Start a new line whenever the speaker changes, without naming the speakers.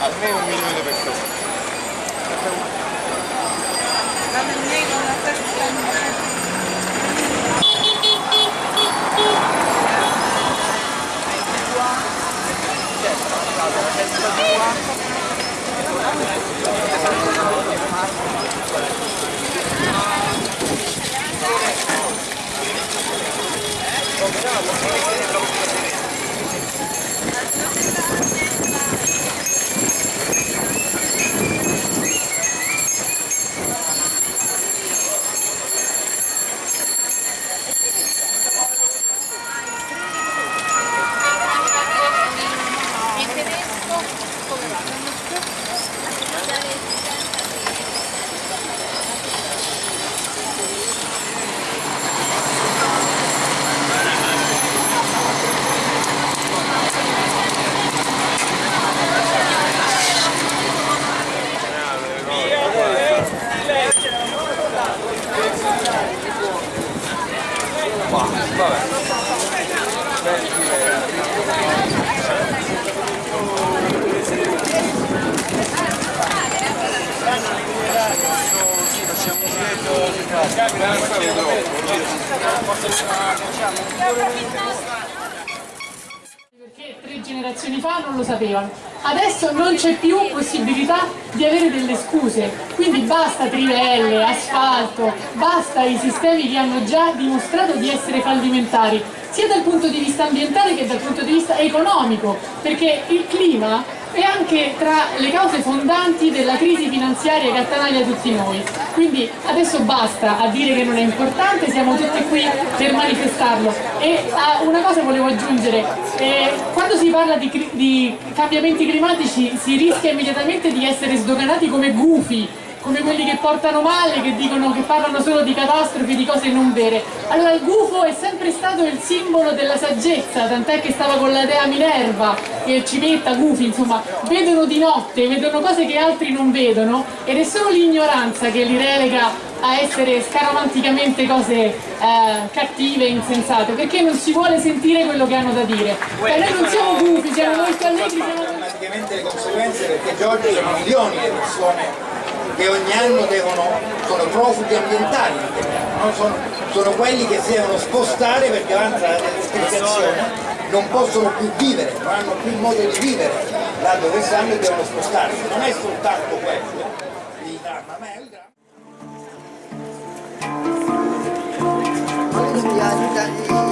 Almeno un milione di persone.
어, Perché tre generazioni fa non lo sapevano. Adesso non c'è più possibilità di avere delle scuse, quindi basta trivelle, asfalto, basta i sistemi che hanno già dimostrato di essere fallimentari, sia dal punto di vista ambientale che dal punto di vista economico, perché il clima è anche tra le cause fondanti della crisi finanziaria che attanaglia tutti noi. Quindi adesso basta a dire che non è importante, siamo tutti qui per manifestarlo. E ah, una cosa volevo aggiungere, eh, quando si parla di, di cambiamenti climatici si rischia immediatamente di essere sdoganati come gufi, come quelli che portano male, che dicono che parlano solo di catastrofi, di cose non vere. Allora il gufo è sempre stato il simbolo della saggezza, tant'è che stava con la dea Minerva, che civetta, gufi, insomma, vedono di notte, vedono cose che altri non vedono ed è solo l'ignoranza che li relega a essere scaramanticamente cose eh, cattive e insensate, perché non si vuole sentire quello che hanno da dire. E noi non siamo gufi, siamo molto allegri, siamo
drammaticamente le conseguenze perché Giorgio sono milioni le persone che ogni anno devono, sono profughi ambientali, non sono, sono quelli che si devono spostare perché avanza la desertificazione, non possono più vivere, non hanno più modo di vivere là dove stanno e devono spostarsi. Non è soltanto questo il dramma, ma è il dramma.
Olha,